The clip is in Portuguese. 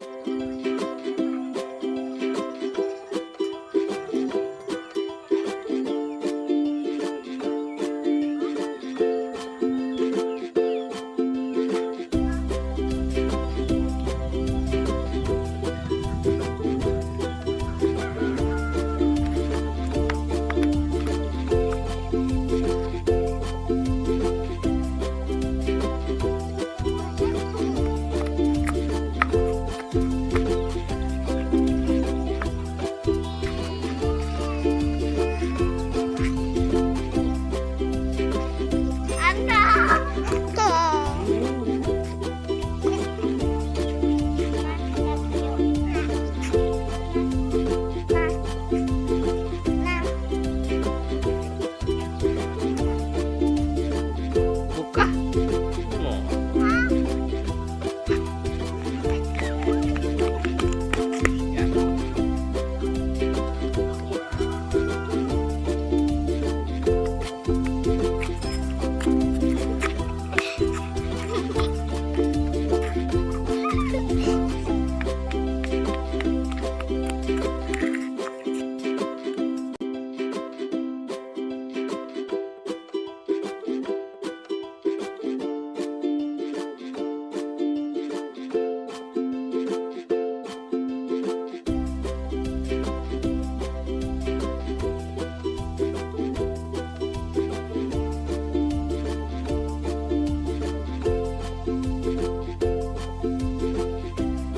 Música 啊。